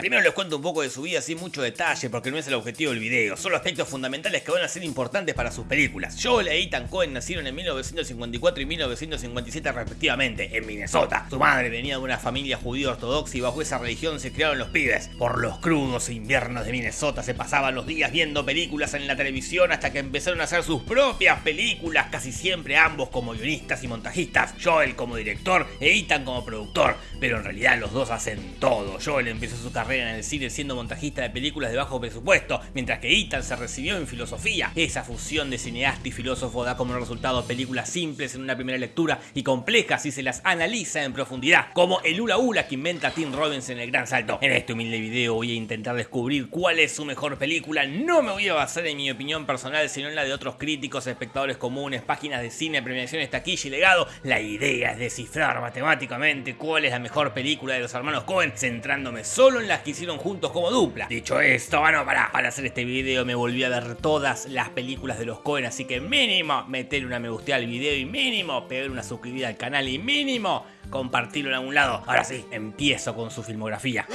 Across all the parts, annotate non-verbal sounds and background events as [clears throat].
Primero les cuento un poco de su vida sin mucho detalle porque no es el objetivo del video, son los aspectos fundamentales que van a ser importantes para sus películas. Joel e Ethan Cohen nacieron en 1954 y 1957 respectivamente, en Minnesota. Su madre venía de una familia judía ortodoxa y bajo esa religión se criaron los pibes. Por los crudos inviernos de Minnesota se pasaban los días viendo películas en la televisión hasta que empezaron a hacer sus propias películas, casi siempre ambos como guionistas y montajistas, Joel como director e Ethan como productor, pero en realidad los dos hacen todo. Joel empezó su carrera en el cine siendo montajista de películas de bajo presupuesto, mientras que Ethan se recibió en filosofía. Esa fusión de cineasta y filósofo da como resultado películas simples en una primera lectura y complejas si se las analiza en profundidad, como el Ula Ula que inventa Tim Robbins en El Gran Salto. En este humilde video voy a intentar descubrir cuál es su mejor película, no me voy a basar en mi opinión personal, sino en la de otros críticos, espectadores comunes, páginas de cine, premiaciones, taquilla y legado. La idea es descifrar matemáticamente cuál es la mejor película de los hermanos Cohen, centrándome solo en las que hicieron juntos como dupla. Dicho esto, bueno, para, para hacer este video me volví a ver todas las películas de los Cohen, así que mínimo meter una me guste al video y mínimo pegar una suscribida al canal y mínimo compartirlo en algún lado. Ahora sí, empiezo con su filmografía.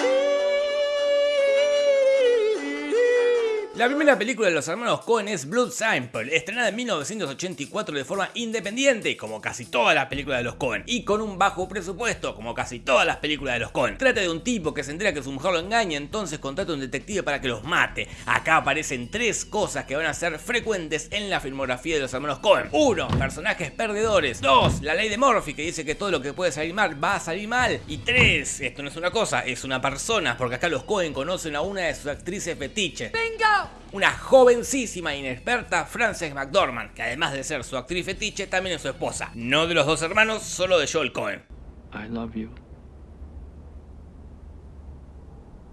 La primera película de los hermanos Cohen es Blood Simple, estrenada en 1984 de forma independiente, como casi todas las películas de los Cohen, y con un bajo presupuesto, como casi todas las películas de los Cohen. Trata de un tipo que se entera que su mujer lo engaña, entonces contrata a un detective para que los mate. Acá aparecen tres cosas que van a ser frecuentes en la filmografía de los hermanos Cohen. 1. Personajes perdedores. 2. La ley de Murphy que dice que todo lo que puede salir mal va a salir mal. Y 3. Esto no es una cosa, es una persona, porque acá los Cohen conocen a una de sus actrices fetiche. ¡Bingo! Una jovencísima e inexperta Frances McDormand, que además de ser su actriz fetiche, también es su esposa. No de los dos hermanos, solo de Joel Cohen. I love you.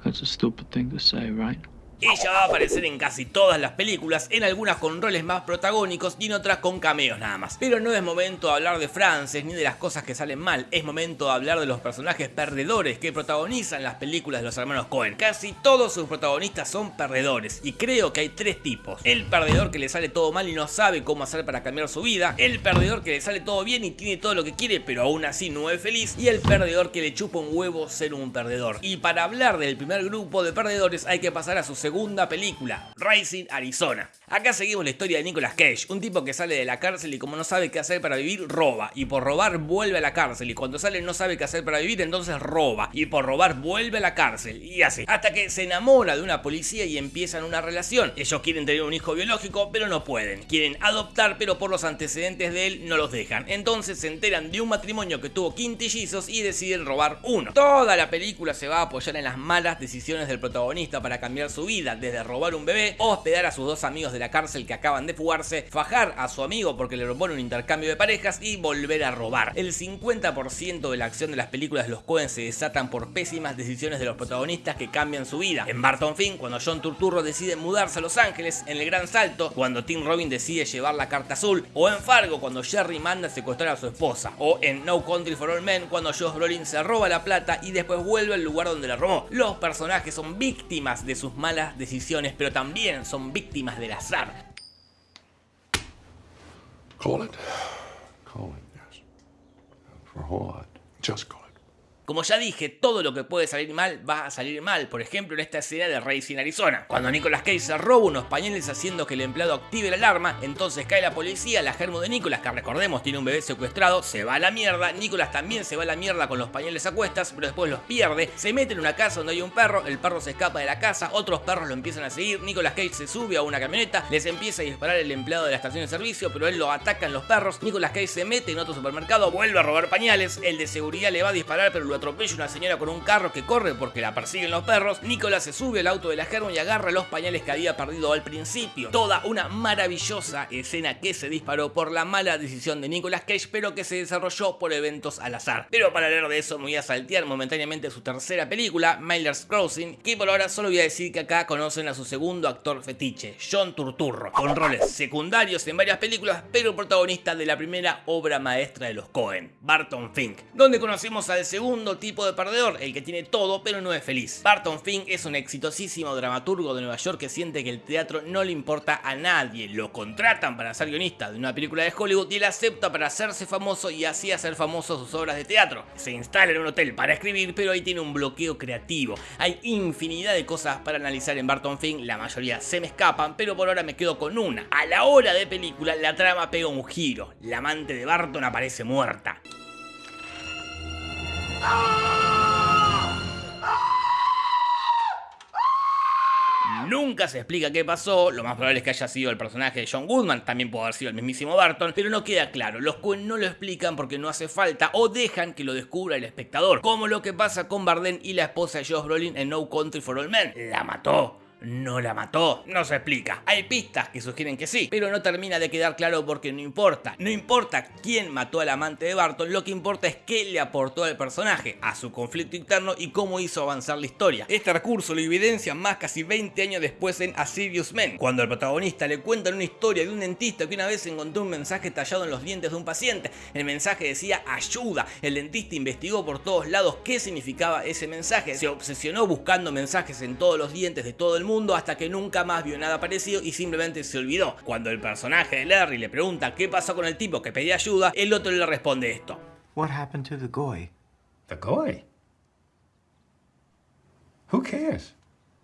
That's a stupid thing to say, right? Ella va a aparecer en casi todas las películas, en algunas con roles más protagónicos y en otras con cameos nada más. Pero no es momento de hablar de Frances ni de las cosas que salen mal, es momento de hablar de los personajes perdedores que protagonizan las películas de los hermanos Cohen. Casi todos sus protagonistas son perdedores y creo que hay tres tipos. El perdedor que le sale todo mal y no sabe cómo hacer para cambiar su vida, el perdedor que le sale todo bien y tiene todo lo que quiere pero aún así no es feliz y el perdedor que le chupa un huevo ser un perdedor. Y para hablar del primer grupo de perdedores hay que pasar a su segunda película, Racing Arizona. Acá seguimos la historia de Nicolas Cage, un tipo que sale de la cárcel y como no sabe qué hacer para vivir, roba. Y por robar vuelve a la cárcel. Y cuando sale no sabe qué hacer para vivir, entonces roba. Y por robar vuelve a la cárcel. Y así. Hasta que se enamora de una policía y empiezan una relación. Ellos quieren tener un hijo biológico, pero no pueden. Quieren adoptar, pero por los antecedentes de él no los dejan. Entonces se enteran de un matrimonio que tuvo quintillizos y deciden robar uno. Toda la película se va a apoyar en las malas decisiones del protagonista para cambiar su vida, desde robar un bebé, hospedar a sus dos amigos de la cárcel que acaban de fugarse, fajar a su amigo porque le propone un intercambio de parejas y volver a robar. El 50% de la acción de las películas de los Coen se desatan por pésimas decisiones de los protagonistas que cambian su vida. En Barton Fink, cuando John Turturro decide mudarse a Los Ángeles, en El Gran Salto, cuando Tim Robin decide llevar la carta azul, o en Fargo, cuando Jerry manda a secuestrar a su esposa, o en No Country for All Men, cuando Josh Brolin se roba la plata y después vuelve al lugar donde la robó. Los personajes son víctimas de sus malas decisiones, pero también son víctimas del azar. Call it. Call it, yes. For what? Just call it. Como ya dije, todo lo que puede salir mal va a salir mal. Por ejemplo, en esta escena de Racing Arizona. Cuando Nicolas Cage se roba unos pañales haciendo que el empleado active la alarma, entonces cae la policía, la germo de Nicolas, que recordemos tiene un bebé secuestrado, se va a la mierda. Nicolas también se va a la mierda con los pañales a cuestas, pero después los pierde. Se mete en una casa donde hay un perro, el perro se escapa de la casa, otros perros lo empiezan a seguir. Nicolas Cage se sube a una camioneta, les empieza a disparar el empleado de la estación de servicio, pero él lo atacan los perros. Nicolas Cage se mete en otro supermercado, vuelve a robar pañales. El de seguridad le va a disparar, pero lo atropella una señora con un carro que corre porque la persiguen los perros, Nicolás se sube al auto de la Germo y agarra los pañales que había perdido al principio. Toda una maravillosa escena que se disparó por la mala decisión de Nicolas Cage, pero que se desarrolló por eventos al azar. Pero para hablar de eso me voy a saltear momentáneamente su tercera película, Miller's Crossing, que por ahora solo voy a decir que acá conocen a su segundo actor fetiche, John Turturro, con roles secundarios en varias películas, pero protagonista de la primera obra maestra de los Cohen, Barton Fink, donde conocimos al segundo tipo de perdedor, el que tiene todo pero no es feliz. Barton Fink es un exitosísimo dramaturgo de Nueva York que siente que el teatro no le importa a nadie, lo contratan para ser guionista de una película de Hollywood y él acepta para hacerse famoso y así hacer famoso sus obras de teatro. Se instala en un hotel para escribir, pero ahí tiene un bloqueo creativo. Hay infinidad de cosas para analizar en Barton Fink, la mayoría se me escapan, pero por ahora me quedo con una. A la hora de película, la trama pega un giro. La amante de Barton aparece muerta. Nunca se explica qué pasó, lo más probable es que haya sido el personaje de John Goodman, también puede haber sido el mismísimo Barton, pero no queda claro, los Coen no lo explican porque no hace falta o dejan que lo descubra el espectador, como lo que pasa con Barden y la esposa de Josh Brolin en No Country for All Men. La mató no la mató. No se explica. Hay pistas que sugieren que sí, pero no termina de quedar claro porque no importa. No importa quién mató al amante de Barton, lo que importa es qué le aportó al personaje, a su conflicto interno y cómo hizo avanzar la historia. Este recurso lo evidencia más casi 20 años después en A Men, cuando el protagonista le cuenta una historia de un dentista que una vez encontró un mensaje tallado en los dientes de un paciente. El mensaje decía ayuda. El dentista investigó por todos lados qué significaba ese mensaje. Se obsesionó buscando mensajes en todos los dientes de todo el mundo hasta que nunca más vio nada parecido y simplemente se olvidó. Cuando el personaje de Larry le pregunta qué pasó con el tipo que pedía ayuda, el otro le responde esto. What happened to the goy? The goy? Who cares?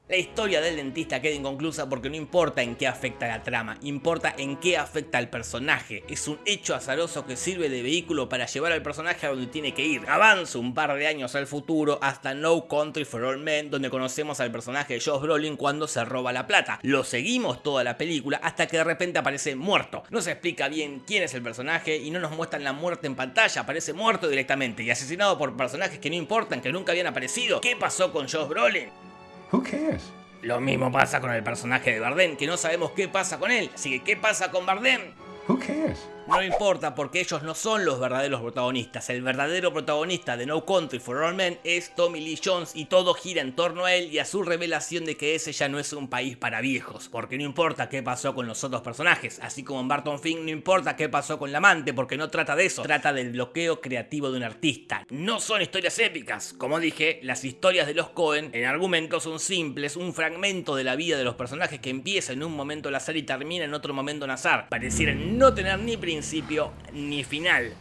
La historia del dentista queda inconclusa porque no importa en qué afecta la trama, importa en qué afecta al personaje. Es un hecho azaroso que sirve de vehículo para llevar al personaje a donde tiene que ir. Avanza un par de años al futuro hasta No Country for All Men, donde conocemos al personaje de Josh Brolin cuando se roba la plata. Lo seguimos toda la película hasta que de repente aparece muerto. No se explica bien quién es el personaje y no nos muestran la muerte en pantalla, aparece muerto directamente y asesinado por personajes que no importan, que nunca habían aparecido. ¿Qué pasó con Josh Brolin? Who cares? Lo mismo pasa con el personaje de Bardem, que no sabemos qué pasa con él. Así que, ¿qué pasa con Bardem? Who cares? No importa porque ellos no son los verdaderos protagonistas. El verdadero protagonista de No Country for All Men es Tommy Lee Jones y todo gira en torno a él y a su revelación de que ese ya no es un país para viejos. Porque no importa qué pasó con los otros personajes. Así como en Barton Fink no importa qué pasó con la amante porque no trata de eso. Trata del bloqueo creativo de un artista. No son historias épicas. Como dije, las historias de los Cohen en argumentos son simples. Un fragmento de la vida de los personajes que empieza en un momento al azar y termina en otro momento al azar. Parecieran no tener ni principio ni final.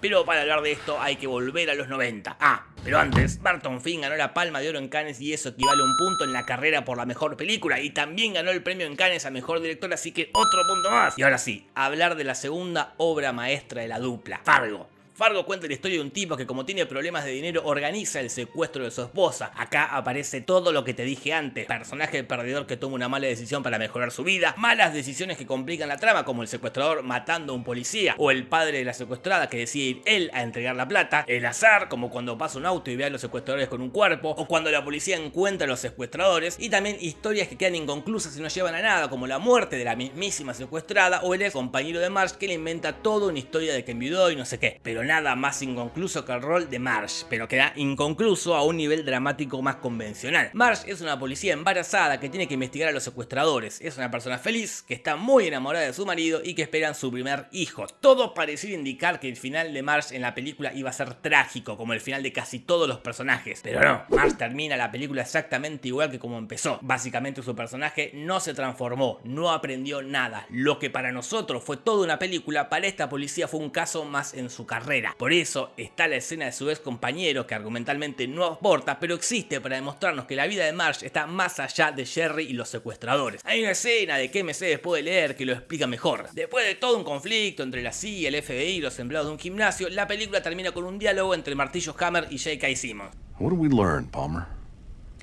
Pero para hablar de esto hay que volver a los 90. Ah, pero antes, Barton Fink ganó la Palma de Oro en Cannes y eso equivale a un punto en la carrera por la mejor película. Y también ganó el premio en Cannes a Mejor Director, así que otro punto más. Y ahora sí, hablar de la segunda obra maestra de la dupla, Fargo. Fargo cuenta la historia de un tipo que como tiene problemas de dinero organiza el secuestro de su esposa. Acá aparece todo lo que te dije antes. Personaje perdedor que toma una mala decisión para mejorar su vida. Malas decisiones que complican la trama como el secuestrador matando a un policía. O el padre de la secuestrada que decide ir él a entregar la plata. El azar como cuando pasa un auto y ve a los secuestradores con un cuerpo. O cuando la policía encuentra a los secuestradores. Y también historias que quedan inconclusas y no llevan a nada como la muerte de la mismísima secuestrada. O el ex compañero de Marsh que le inventa toda una historia de que enviudó y no sé qué. Pero nada más inconcluso que el rol de Marsh, pero queda inconcluso a un nivel dramático más convencional. Marsh es una policía embarazada que tiene que investigar a los secuestradores. Es una persona feliz, que está muy enamorada de su marido y que esperan su primer hijo. Todo parecía indicar que el final de Marsh en la película iba a ser trágico, como el final de casi todos los personajes. Pero no, Marsh termina la película exactamente igual que como empezó. Básicamente su personaje no se transformó, no aprendió nada. Lo que para nosotros fue toda una película, para esta policía fue un caso más en su carrera. Por eso está la escena de su ex compañero que argumentalmente no aporta, pero existe para demostrarnos que la vida de Marsh está más allá de Jerry y los secuestradores. Hay una escena de que MC después de leer que lo explica mejor. Después de todo un conflicto entre la CIA, el FBI y los empleados de un gimnasio, la película termina con un diálogo entre Martillo Hammer y J.K. Simmons. What did we learn, Palmer?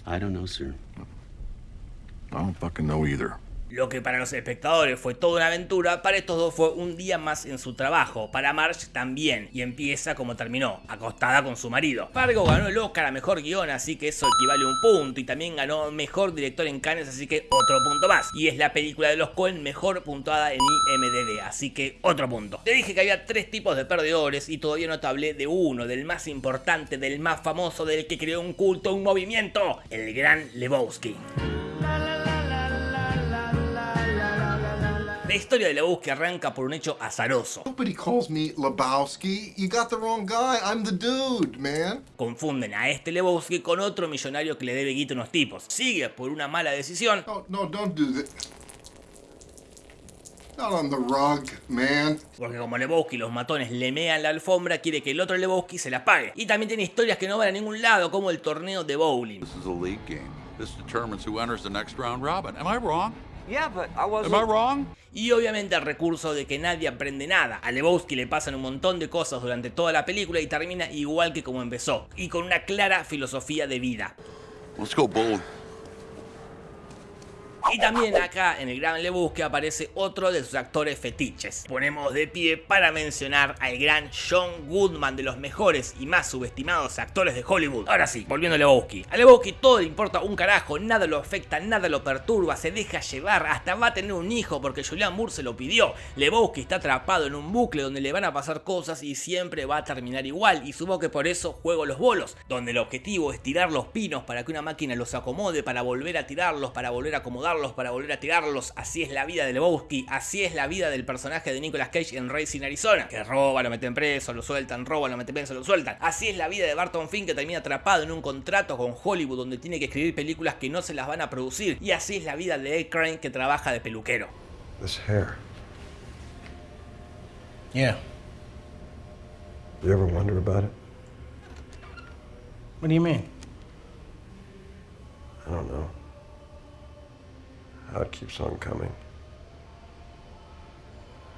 I don't know, sir. I don't fucking know either. Lo que para los espectadores fue toda una aventura, para estos dos fue un día más en su trabajo. Para Marge también, y empieza como terminó, acostada con su marido. Fargo ganó el Oscar a Mejor Guión, así que eso equivale a un punto, y también ganó Mejor Director en Cannes, así que otro punto más. Y es la película de los Coen mejor puntuada en IMDb, así que otro punto. Te dije que había tres tipos de perdedores y todavía no te hablé de uno, del más importante, del más famoso, del que creó un culto, un movimiento, el gran Lebowski. La historia de Lebowski arranca por un hecho azaroso. Nobody calls me Lebowski. You got the wrong guy. I'm the dude, man. Confunden a este Lebowski con otro millonario que le debe guita a unos tipos. Sigue por una mala decisión No, no, don't do that. Not on the rug, man. Porque como Lebowski los matones le mean la alfombra, quiere que el otro Lebowski se la pague. Y también tiene historias que no van a ningún lado, como el torneo de bowling. This is a league game. This determines who enters the next round robin. Am. I wrong? Y obviamente el recurso de que nadie aprende nada. A Lebowski le pasan un montón de cosas durante toda la película y termina igual que como empezó. Y con una clara filosofía de vida. Let's go bold. Y también acá en el Gran Lebowski aparece otro de sus actores fetiches. Ponemos de pie para mencionar al gran John Goodman, de los mejores y más subestimados actores de Hollywood. Ahora sí, volviendo a Lebowski. A Lebowski todo le importa un carajo, nada lo afecta, nada lo perturba, se deja llevar, hasta va a tener un hijo porque Julian Moore se lo pidió. Lebowski está atrapado en un bucle donde le van a pasar cosas y siempre va a terminar igual. Y supongo que por eso juego los bolos, donde el objetivo es tirar los pinos para que una máquina los acomode, para volver a tirarlos, para volver a acomodarlos, para volver a tirarlos. Así es la vida de Lebowski, así es la vida del personaje de Nicolas Cage en Racing Arizona, que roba, lo meten preso, lo sueltan, roba, lo meten preso, lo sueltan. Así es la vida de Barton Fink que termina atrapado en un contrato con Hollywood donde tiene que escribir películas que no se las van a producir. Y así es la vida de Ed Crane que trabaja de peluquero. This hair. Yeah. You ever wonder about it? What do you mean? I don't know. How it keeps on coming.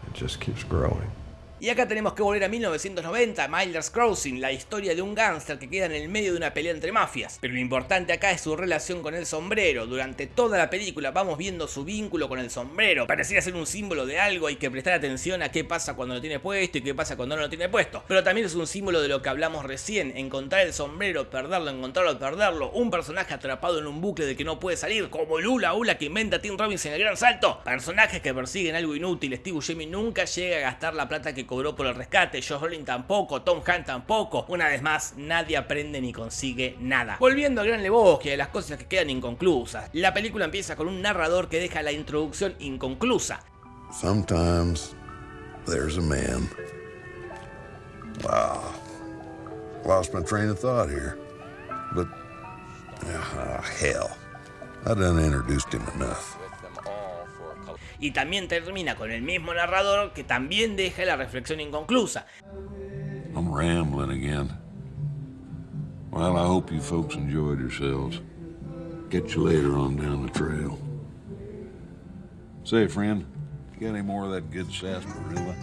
It just keeps growing. Y acá tenemos que volver a 1990, Miller's Crossing, la historia de un gángster que queda en el medio de una pelea entre mafias. Pero lo importante acá es su relación con el sombrero. Durante toda la película vamos viendo su vínculo con el sombrero. Pareciera ser un símbolo de algo, hay que prestar atención a qué pasa cuando lo tiene puesto y qué pasa cuando no lo tiene puesto. Pero también es un símbolo de lo que hablamos recién, encontrar el sombrero, perderlo, encontrarlo, perderlo. Un personaje atrapado en un bucle de que no puede salir, como Lula Ula que inventa Tim Robbins en el gran salto. Personajes que persiguen algo inútil, Steve Buscemi nunca llega a gastar la plata que cobró por el rescate, Josh Brolin tampoco, Tom Hanks tampoco. Una vez más, nadie aprende ni consigue nada. Volviendo al Gran Lebowski, a las cosas que quedan inconclusas. La película empieza con un narrador que deja la introducción inconclusa. Sometimes there's a man. Wow. Lost my train of thought here. But, ah, hell. I done introduced him enough. Y también termina con el mismo narrador que también deja la reflexión inconclusa. I'm rambling again. Well, I hope you folks enjoyed yourselves. Get you later on down the trail. Say, friend, you got any more of that good sarsaparilla?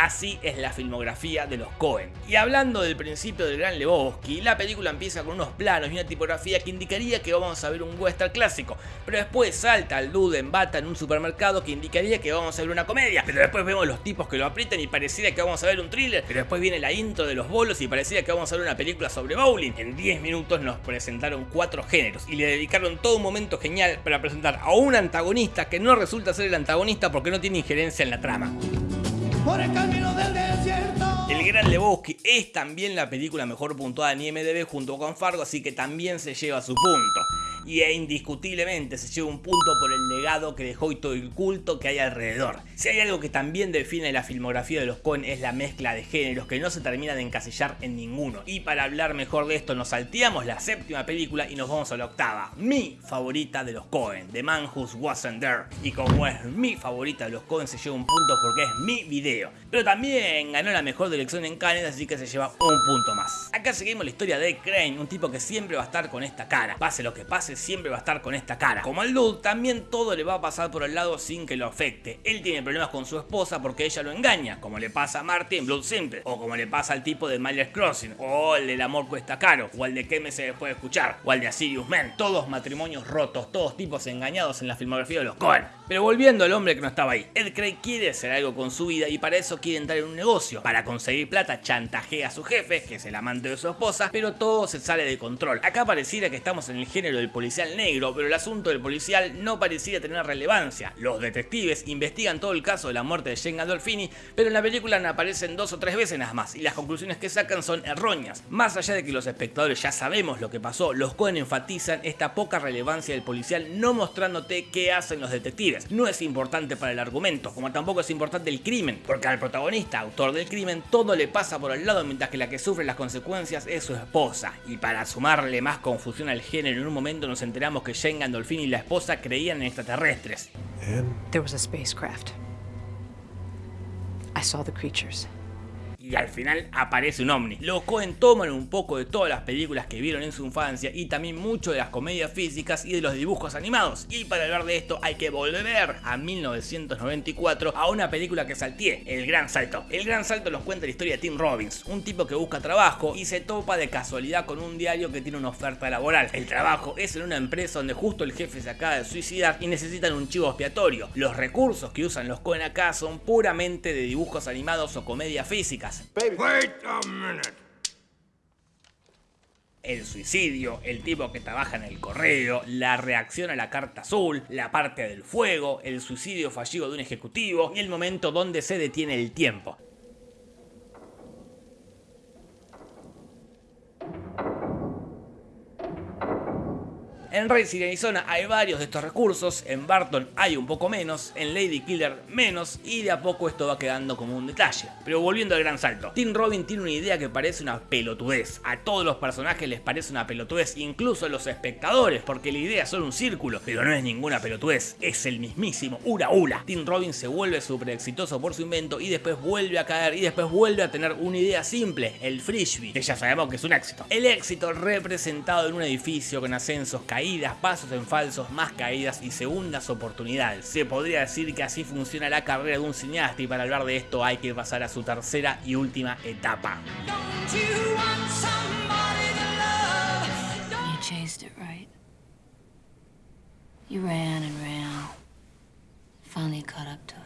Así es la filmografía de los Cohen. Y hablando del principio del Gran Lebowski, la película empieza con unos planos y una tipografía que indicaría que vamos a ver un western clásico, pero después salta al dude en bata en un supermercado que indicaría que vamos a ver una comedia, pero después vemos los tipos que lo aprietan y pareciera que vamos a ver un thriller, pero después viene la intro de los bolos y pareciera que vamos a ver una película sobre bowling. En 10 minutos nos presentaron cuatro géneros y le dedicaron todo un momento genial para presentar a un antagonista que no resulta ser el antagonista porque no tiene injerencia en la trama. El Gran Lebowski es también la película mejor puntuada en IMDb junto con Fargo, así que también se lleva su punto. Y e indiscutiblemente se lleva un punto por el legado que dejó y todo el culto que hay alrededor. Si hay algo que también define la filmografía de los Coen es la mezcla de géneros que no se termina de encasillar en ninguno. Y para hablar mejor de esto nos salteamos la séptima película y nos vamos a la octava. Mi favorita de los Coen, The Man Who Wasn't There. Y como es mi favorita de los Coen se lleva un punto porque es mi video. Pero también ganó la mejor dirección en Cannes así que se lleva un punto más. Acá seguimos la historia de Crane, un tipo que siempre va a estar con esta cara. Pase lo que pase siempre va a estar con esta cara. Como al dude, también todo le va a pasar por el lado sin que lo afecte. Él tiene problemas con su esposa porque ella lo engaña, como le pasa a Marty en Blood Simple, o como le pasa al tipo de Miller's Crossing, o el del amor cuesta caro, o el de Quémese después de escuchar, o el de Asirius Man. Todos matrimonios rotos, todos tipos engañados en la filmografía de los Coen. Pero volviendo al hombre que no estaba ahí, Ed Craig quiere hacer algo con su vida y para eso quiere entrar en un negocio. Para conseguir plata chantajea a su jefe, que es el amante de su esposa, pero todo se sale de control. Acá pareciera que estamos en el género del policial negro, pero el asunto del policial no parecía tener relevancia. Los detectives investigan todo el caso de la muerte de Jane Gandolfini, pero en la película aparecen dos o tres veces nada más, y las conclusiones que sacan son erróneas. Más allá de que los espectadores ya sabemos lo que pasó, los Cohen enfatizan esta poca relevancia del policial no mostrándote qué hacen los detectives. No es importante para el argumento, como tampoco es importante el crimen, porque al protagonista, autor del crimen, todo le pasa por el lado mientras que la que sufre las consecuencias es su esposa. Y para sumarle más confusión al género, en un momento nos enteramos que Jane Gandolfini y la esposa creían en extraterrestres. There was a spacecraft. I saw the creatures. Y al final aparece un ovni. Los Cohen toman un poco de todas las películas que vieron en su infancia y también mucho de las comedias físicas y de los dibujos animados. Y para hablar de esto hay que volver a 1994 a una película que salté, El Gran Salto. El Gran Salto nos cuenta la historia de Tim Robbins, un tipo que busca trabajo y se topa de casualidad con un diario que tiene una oferta laboral. El trabajo es en una empresa donde justo el jefe se acaba de suicidar y necesitan un chivo expiatorio. Los recursos que usan los Cohen acá son puramente de dibujos animados o comedias físicas. El suicidio, el tipo que trabaja en el correo, la reacción a la carta azul, la parte del fuego, el suicidio fallido de un ejecutivo y el momento donde se detiene el tiempo. En Racing Arizona hay varios de estos recursos, en Barton hay un poco menos, en Lady Killer menos. Y de a poco esto va quedando como un detalle. Pero volviendo al gran salto, Tim Robin tiene una idea que parece una pelotudez. A todos los personajes les parece una pelotudez, incluso a los espectadores, porque la idea es solo un círculo, pero no es ninguna pelotudez, es el mismísimo Ura Ura. Tim Robin se vuelve súper exitoso por su invento y después vuelve a caer. Y después vuelve a tener una idea simple, el frisbee, que ya sabemos que es un éxito. El éxito representado en un edificio con ascensos, caídas, pasos en falsos, más caídas y segundas oportunidades. Se podría decir que así funciona la carrera de un cineasta y para hablar de esto hay que pasar a su tercera y última etapa. You chased it, right? You ran and ran. Finally caught up to it.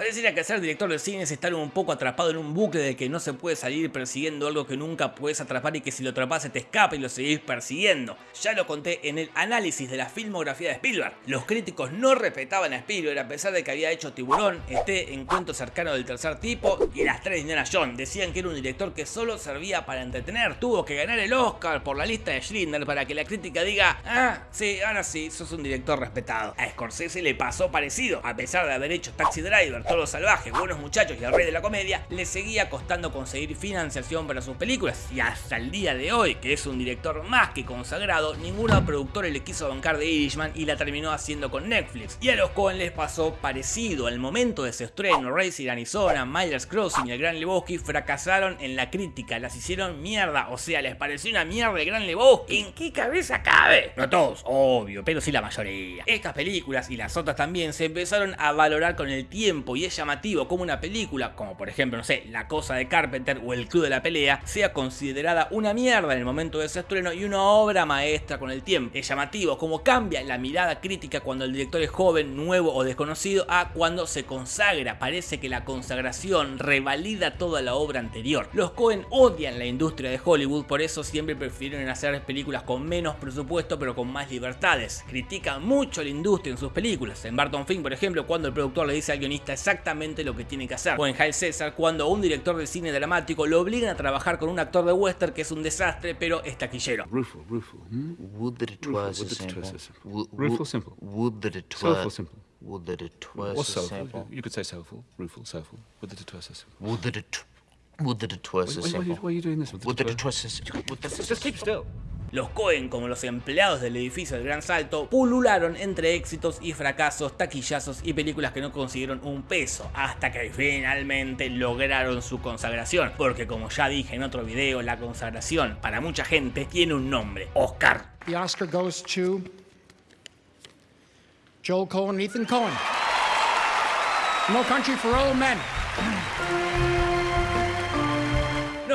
Pareciera que ser director de cine es estar un poco atrapado en un bucle de que no se puede salir persiguiendo algo que nunca puedes atrapar y que si lo atrapas se te escapa y lo seguís persiguiendo. Ya lo conté en el análisis de la filmografía de Spielberg. Los críticos no respetaban a Spielberg a pesar de que había hecho Tiburón, este encuentro cercano del tercer tipo y las tres de Indiana Jones. Decían que era un director que solo servía para entretener. Tuvo que ganar el Oscar por la lista de Schindler para que la crítica diga, ah, sí, ahora sí, sos un director respetado. A Scorsese le pasó parecido, a pesar de haber hecho Taxi Driver, Todo Salvaje, Buenos Muchachos y El Rey de la Comedia, le seguía costando conseguir financiación para sus películas. Y hasta el día de hoy, que es un director más que consagrado, ninguna productora le quiso bancar de Irishman y la terminó haciendo con Netflix. Y a los Coen les pasó parecido. Al momento de su estreno, Racing Arizona, Myers Crossing y El Gran Lebowski fracasaron en la crítica, las hicieron mierda. O sea, les pareció una mierda El Gran Lebowski. ¿En qué cabeza cabe? No todos, obvio, pero sí la mayoría. Estas películas y las otras también se empezaron a valorar con el tiempo y es llamativo como una película, como por ejemplo, no sé, La Cosa de Carpenter o El Club de la Pelea, sea considerada una mierda en el momento de su estreno y una obra maestra con el tiempo. Es llamativo como cambia la mirada crítica cuando el director es joven, nuevo o desconocido a cuando se consagra. Parece que la consagración revalida toda la obra anterior. Los Cohen odian la industria de Hollywood, por eso siempre prefieren hacer películas con menos presupuesto pero con más libertades. Critican mucho la industria en sus películas. En Barton Fink, por ejemplo, cuando el productor le dice al guionista exactamente lo que tiene que hacer. O en Hail César, cuando a un director de cine dramático lo obligan a trabajar con un actor de western que es un desastre, pero es taquillero. Rufo, Rufo. Hmm? Would that it Rufo, was simple. Rufo simple. Would that it was. simple. Would that it was Or a soulful. simple. You could say soulful. Rufo, soulful. Would that it was simple. Would that it. Would that it was a Why, why, why, are you, simple. why are you doing this? Would that it was simple. Just keep still. Los Cohen, como los empleados del edificio del Gran Salto, pulularon entre éxitos y fracasos, taquillazos y películas que no consiguieron un peso, hasta que finalmente lograron su consagración. Porque como ya dije en otro video, la consagración para mucha gente tiene un nombre, Oscar. The Oscar goes to Joel Cohen Ethan Cohen. No Country for Old Men. [clears throat]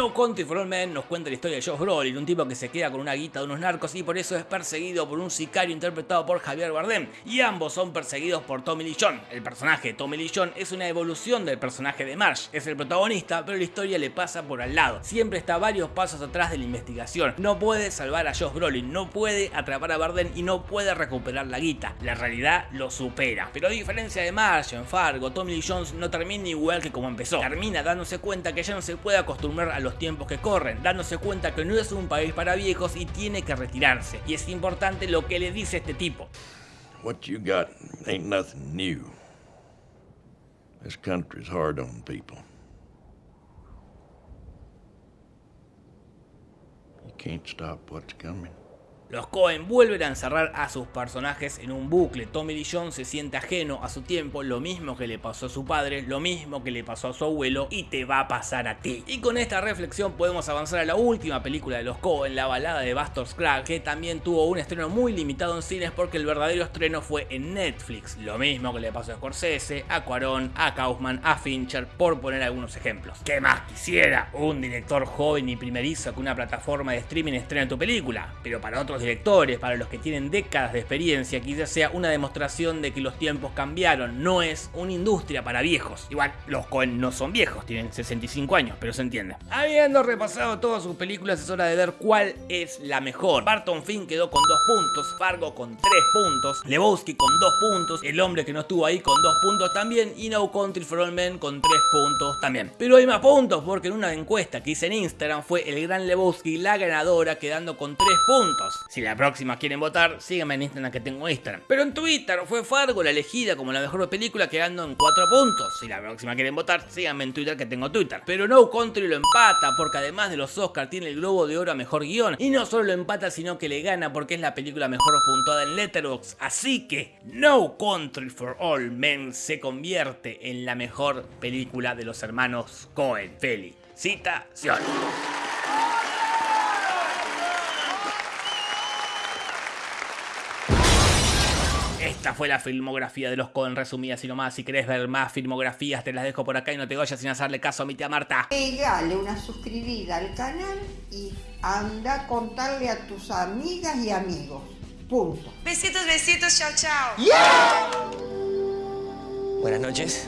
No Country for All Men nos cuenta la historia de Josh Brolin, un tipo que se queda con una guita de unos narcos y por eso es perseguido por un sicario interpretado por Javier Bardem, y ambos son perseguidos por Tommy Lee Jones. El personaje de Tommy Lee Jones es una evolución del personaje de Marsh, es el protagonista, pero la historia le pasa por al lado. Siempre está varios pasos atrás de la investigación. No puede salvar a Josh Brolin, no puede atrapar a Bardem y no puede recuperar la guita. La realidad lo supera. Pero a diferencia de Marsh en Fargo, Tommy Lee Jones no termina igual que como empezó. Termina dándose cuenta que ya no se puede acostumbrar a los tiempos que corren, dándose cuenta que no es un país para viejos y tiene que retirarse. Y es importante lo que le dice este tipo. What you got ain't nothing new. This country's hard on people. You can't stop what's coming. Los Cohen vuelven a encerrar a sus personajes en un bucle. Tommy Lee Jones se siente ajeno a su tiempo, lo mismo que le pasó a su padre, lo mismo que le pasó a su abuelo y te va a pasar a ti. Y con esta reflexión podemos avanzar a la última película de los Cohen, la balada de Buster Scruggs, que también tuvo un estreno muy limitado en cines porque el verdadero estreno fue en Netflix. Lo mismo que le pasó a Scorsese, a Cuarón, a Kaufman, a Fincher, por poner algunos ejemplos. ¿Qué más quisiera? Un director joven y primerizo que una plataforma de streaming estrene tu película, pero para otros directores, para los que tienen décadas de experiencia, quizás sea una demostración de que los tiempos cambiaron, no es una industria para viejos. Igual, los Cohen no son viejos, tienen 65 años, pero se entiende. Habiendo repasado todas sus películas, es hora de ver cuál es la mejor. Barton Finn quedó con 2 puntos, Fargo con 3 puntos, Lebowski con 2 puntos, El hombre que no estuvo ahí con 2 puntos también, y No Country for All Men con 3 puntos también. Pero hay más puntos porque en una encuesta que hice en Instagram fue el gran Lebowski la ganadora quedando con 3 puntos. Si la próxima quieren votar, síganme en Instagram que tengo Instagram. Pero en Twitter fue Fargo la elegida como la mejor película quedando en 4 puntos. Si la próxima quieren votar, síganme en Twitter que tengo Twitter. Pero No Country lo empata porque además de los Oscars tiene el Globo de Oro a Mejor Guión. Y no solo lo empata sino que le gana porque es la película mejor puntuada en Letterboxd. Así que No Country for All Men se convierte en la mejor película de los hermanos Cohen. Felicitaciones. Esta fue la filmografía de los Cohen resumida así nomás. Si querés ver más filmografías te las dejo por acá y no te vayas sin hacerle caso a mi tía Marta. Pegale una suscribida al canal y anda a contarle a tus amigas y amigos. Punto. Besitos, besitos, chao, chao. ¡Yeah! Buenas noches.